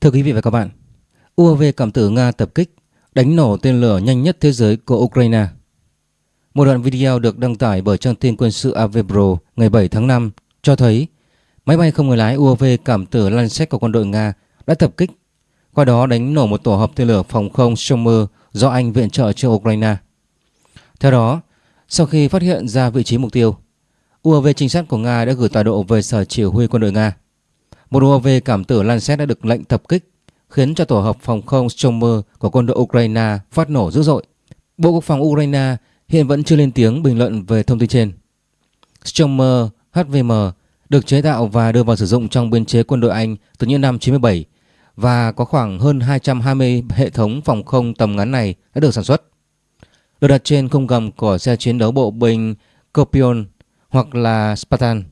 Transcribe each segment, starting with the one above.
Thưa quý vị và các bạn, UAV cảm tử Nga tập kích đánh nổ tên lửa nhanh nhất thế giới của Ukraine. Một đoạn video được đăng tải bởi trang tin quân sự Avepro ngày 7 tháng 5 cho thấy máy bay không người lái UAV cảm tử Lancet của quân đội Nga đã tập kích, qua đó đánh nổ một tổ hợp tên lửa phòng không Shomer do Anh viện trợ cho Ukraine. Theo đó, sau khi phát hiện ra vị trí mục tiêu, UAV trinh sát của Nga đã gửi tọa độ về sở chỉ huy quân đội Nga. Một UAV cảm tử Lancet đã được lệnh tập kích, khiến cho tổ hợp phòng không Stormer của quân đội Ukraine phát nổ dữ dội. Bộ Quốc phòng Ukraine hiện vẫn chưa lên tiếng bình luận về thông tin trên. Stormer HVM được chế tạo và đưa vào sử dụng trong biên chế quân đội Anh từ những năm 97 và có khoảng hơn 220 hệ thống phòng không tầm ngắn này đã được sản xuất. Được đặt trên khung gầm của xe chiến đấu bộ binh Copion hoặc là Spartan.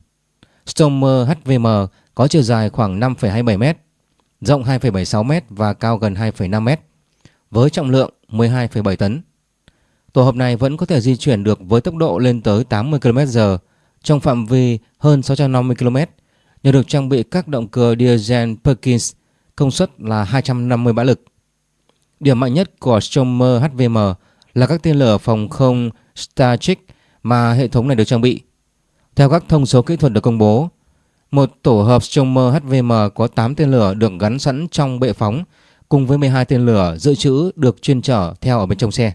Stormer HVM có chiều dài khoảng 5,27m, rộng 2,76m và cao gần 2,5m, với trọng lượng 12,7 tấn. Tổ hợp này vẫn có thể di chuyển được với tốc độ lên tới 80 km/h trong phạm vi hơn 650 km nhờ được trang bị các động cơ diesel Perkins công suất là 250 mã lực. Điểm mạnh nhất của Stormer HVM là các tên lửa phòng không Starship mà hệ thống này được trang bị. Theo các thông số kỹ thuật được công bố, một tổ hợp Stromer HVM có 8 tên lửa được gắn sẵn trong bệ phóng cùng với 12 tên lửa dự trữ được chuyên chở theo ở bên trong xe.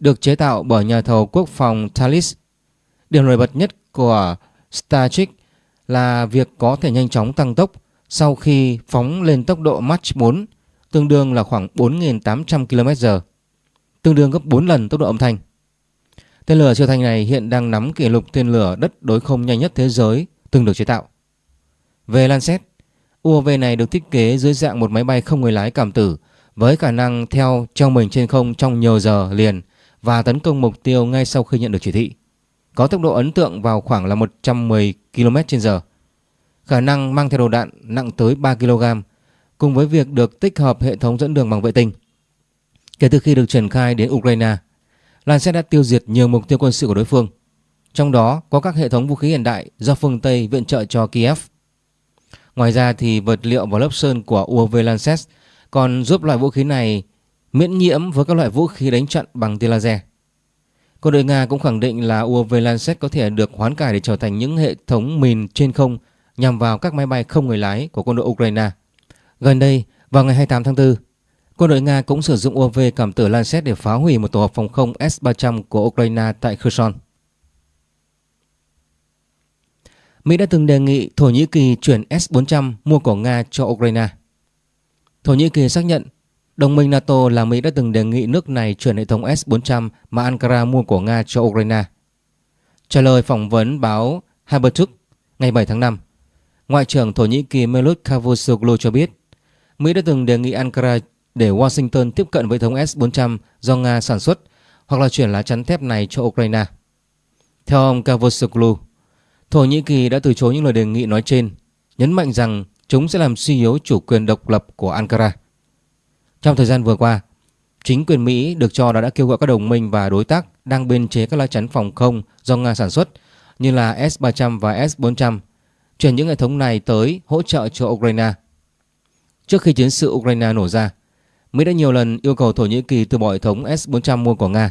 Được chế tạo bởi nhà thầu quốc phòng Thales. Điểm nổi bật nhất của Starship là việc có thể nhanh chóng tăng tốc sau khi phóng lên tốc độ Mach 4 tương đương là khoảng 4.800 km/h, tương đương gấp 4 lần tốc độ âm thanh. Tên lửa siêu thanh này hiện đang nắm kỷ lục tên lửa đất đối không nhanh nhất thế giới từng được chế tạo. Về Lancet, UAV này được thiết kế dưới dạng một máy bay không người lái cảm tử với khả năng theo trong mình trên không trong nhiều giờ liền và tấn công mục tiêu ngay sau khi nhận được chỉ thị. Có tốc độ ấn tượng vào khoảng là 110 km/h. Khả năng mang theo đầu đạn nặng tới 3 kg cùng với việc được tích hợp hệ thống dẫn đường bằng vệ tinh. Kể từ khi được triển khai đến Ukraine, Lancet đã tiêu diệt nhiều mục tiêu quân sự của đối phương, trong đó có các hệ thống vũ khí hiện đại do phương Tây viện trợ cho Kiev. Ngoài ra thì vật liệu và lớp sơn của UAV Lancet còn giúp loại vũ khí này miễn nhiễm với các loại vũ khí đánh chặn bằng tia laser. Quân đội Nga cũng khẳng định là UAV Lancet có thể được hoán cải để trở thành những hệ thống mìn trên không nhằm vào các máy bay không người lái của quân đội Ukraine. Gần đây, vào ngày 28 tháng 4, Quân đội Nga cũng sử dụng UAV cảm tử Lancet để phá hủy một tổ hợp phòng không S-300 của Ukraine tại Kherson. Mỹ đã từng đề nghị Thổ Nhĩ Kỳ chuyển S-400 mua của Nga cho Ukraine. Thổ Nhĩ Kỳ xác nhận đồng minh NATO là Mỹ đã từng đề nghị nước này chuyển hệ thống S-400 mà Ankara mua của Nga cho Ukraine. Trả lời phỏng vấn báo Haberturk ngày 7 tháng 5, Ngoại trưởng Thổ Nhĩ Kỳ Melut Cavusoglu cho biết Mỹ đã từng đề nghị Ankara để Washington tiếp cận với thống S-400 do Nga sản xuất hoặc là chuyển lá chắn thép này cho Ukraine. Theo ông Cavusoglu, Thổ Nhĩ Kỳ đã từ chối những lời đề nghị nói trên, nhấn mạnh rằng chúng sẽ làm suy yếu chủ quyền độc lập của Ankara. Trong thời gian vừa qua, chính quyền Mỹ được cho đã đã kêu gọi các đồng minh và đối tác đang biên chế các lá chắn phòng không do Nga sản xuất như là S-300 và S-400 chuyển những hệ thống này tới hỗ trợ cho Ukraine. Trước khi chiến sự Ukraine nổ ra, Mỹ đã nhiều lần yêu cầu Thổ Nhĩ Kỳ từ bỏ hệ thống S-400 mua của Nga.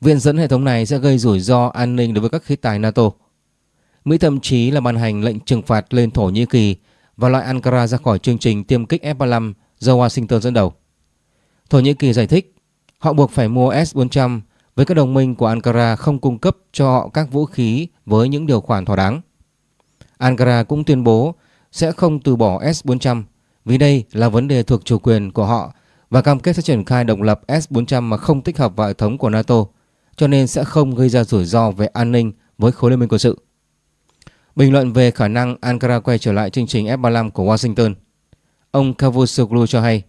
Viện dẫn hệ thống này sẽ gây rủi ro an ninh đối với các khí tài NATO. Mỹ thậm chí là ban hành lệnh trừng phạt lên Thổ Nhĩ Kỳ và loại Ankara ra khỏi chương trình tiêm kích F-35 do Washington dẫn đầu. Thổ Nhĩ Kỳ giải thích họ buộc phải mua S-400 với các đồng minh của Ankara không cung cấp cho họ các vũ khí với những điều khoản thỏa đáng. Ankara cũng tuyên bố sẽ không từ bỏ S-400 vì đây là vấn đề thuộc chủ quyền của họ và cam kết sẽ triển khai độc lập S-400 mà không tích hợp vào hệ thống của NATO, cho nên sẽ không gây ra rủi ro về an ninh với khối liên minh quân sự. Bình luận về khả năng Ankara quay trở lại chương trình F-35 của Washington, ông Cavusoglu cho hay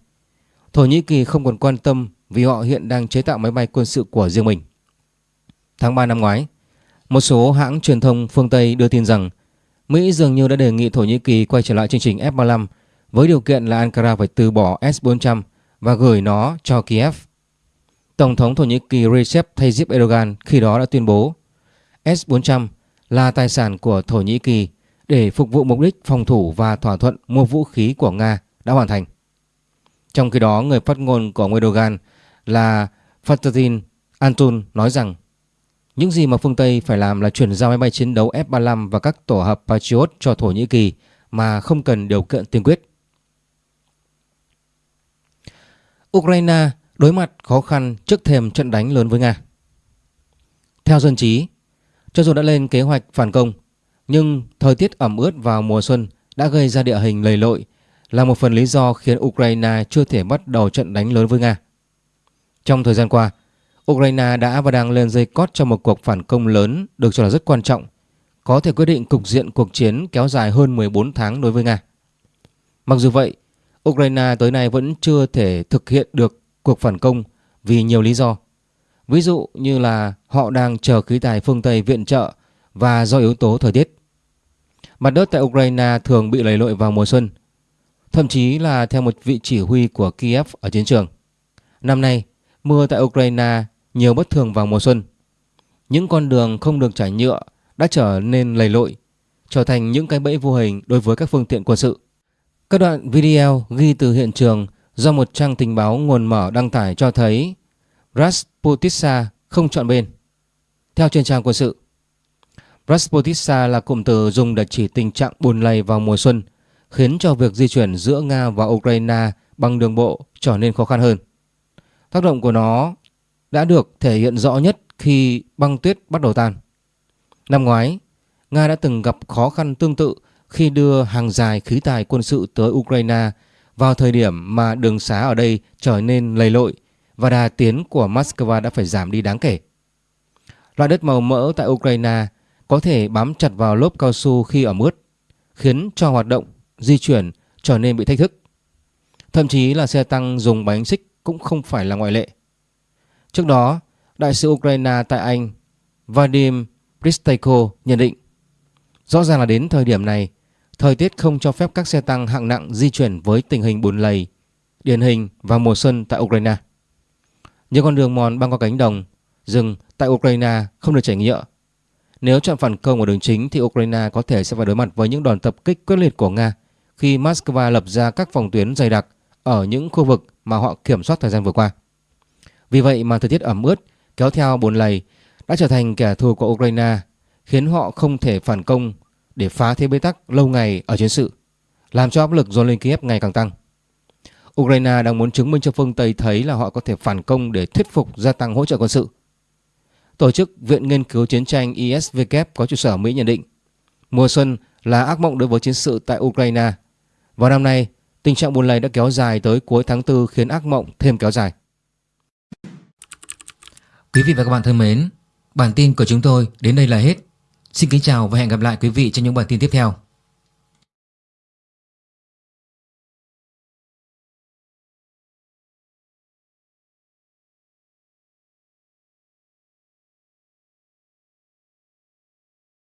Thổ Nhĩ Kỳ không còn quan tâm vì họ hiện đang chế tạo máy bay quân sự của riêng mình. Tháng 3 năm ngoái, một số hãng truyền thông phương Tây đưa tin rằng Mỹ dường như đã đề nghị Thổ Nhĩ Kỳ quay trở lại chương trình F-35 với điều kiện là Ankara phải từ bỏ S-400 và gửi nó cho Kiev. Tổng thống Thổ Nhĩ Kỳ Recep Tayyip Erdogan khi đó đã tuyên bố S-400 là tài sản của Thổ Nhĩ Kỳ để phục vụ mục đích phòng thủ và thỏa thuận mua vũ khí của Nga đã hoàn thành. Trong khi đó, người phát ngôn của Erdogan là Fatih Antun nói rằng những gì mà phương Tây phải làm là chuyển giao máy bay chiến đấu F-35 và các tổ hợp Patriot cho Thổ Nhĩ Kỳ mà không cần điều kiện tiên quyết. Ukraine đối mặt khó khăn trước thềm trận đánh lớn với Nga. Theo dân trí, cho dù đã lên kế hoạch phản công, nhưng thời tiết ẩm ướt vào mùa xuân đã gây ra địa hình lầy lội là một phần lý do khiến Ukraine chưa thể bắt đầu trận đánh lớn với Nga. Trong thời gian qua, Ukraine đã và đang lên dây cót cho một cuộc phản công lớn được cho là rất quan trọng, có thể quyết định cục diện cuộc chiến kéo dài hơn 14 tháng đối với Nga. Mặc dù vậy, Ukraine tới nay vẫn chưa thể thực hiện được cuộc phản công vì nhiều lý do. Ví dụ như là họ đang chờ khí tài phương Tây viện trợ và do yếu tố thời tiết. Mặt đất tại Ukraine thường bị lầy lội vào mùa xuân, thậm chí là theo một vị chỉ huy của Kiev ở chiến trường. Năm nay, mưa tại Ukraine nhiều bất thường vào mùa xuân. Những con đường không được trải nhựa đã trở nên lầy lội, trở thành những cái bẫy vô hình đối với các phương tiện quân sự. Các đoạn video ghi từ hiện trường do một trang tình báo nguồn mở đăng tải cho thấy Rasputitsa không chọn bên. Theo trên trang quân sự, Rasputitsa là cụm từ dùng để chỉ tình trạng buồn lầy vào mùa xuân, khiến cho việc di chuyển giữa Nga và Ukraine bằng đường bộ trở nên khó khăn hơn. Tác động của nó đã được thể hiện rõ nhất khi băng tuyết bắt đầu tan. Năm ngoái, Nga đã từng gặp khó khăn tương tự khi đưa hàng dài khí tài quân sự tới Ukraine vào thời điểm mà đường xá ở đây trở nên lầy lội và đà tiến của Moscow đã phải giảm đi đáng kể. Loại đất màu mỡ tại Ukraine có thể bám chặt vào lốp cao su khi ở ướt, khiến cho hoạt động di chuyển trở nên bị thách thức. Thậm chí là xe tăng dùng bánh xích cũng không phải là ngoại lệ. Trước đó, đại sứ Ukraine tại Anh Vadim Pristayko nhận định Rõ ràng là đến thời điểm này, thời tiết không cho phép các xe tăng hạng nặng di chuyển với tình hình bùn lầy, điển hình vào mùa xuân tại Ukraine. Những con đường mòn băng qua cánh đồng, rừng tại Ukraine không được chảy nhựa. Nếu chọn phản công ở đường chính thì Ukraine có thể sẽ phải đối mặt với những đòn tập kích quyết liệt của Nga khi Moscow lập ra các phòng tuyến dày đặc ở những khu vực mà họ kiểm soát thời gian vừa qua. Vì vậy mà thời tiết ẩm ướt kéo theo bồn lầy đã trở thành kẻ thù của Ukraine khiến họ không thể phản công để phá thế bế tắc lâu ngày ở chiến sự, làm cho áp lực dồn lên Kiev ngày càng tăng. Ukraine đang muốn chứng minh cho phương Tây thấy là họ có thể phản công để thuyết phục gia tăng hỗ trợ quân sự. Tổ chức Viện Nghiên cứu Chiến tranh ISVK có trụ sở Mỹ nhận định mùa xuân là ác mộng đối với chiến sự tại Ukraine. Vào năm nay, tình trạng buồn lầy đã kéo dài tới cuối tháng 4 khiến ác mộng thêm kéo dài. Quý vị và các bạn thân mến, bản tin của chúng tôi đến đây là hết. Xin kính chào và hẹn gặp lại quý vị trong những bản tin tiếp theo.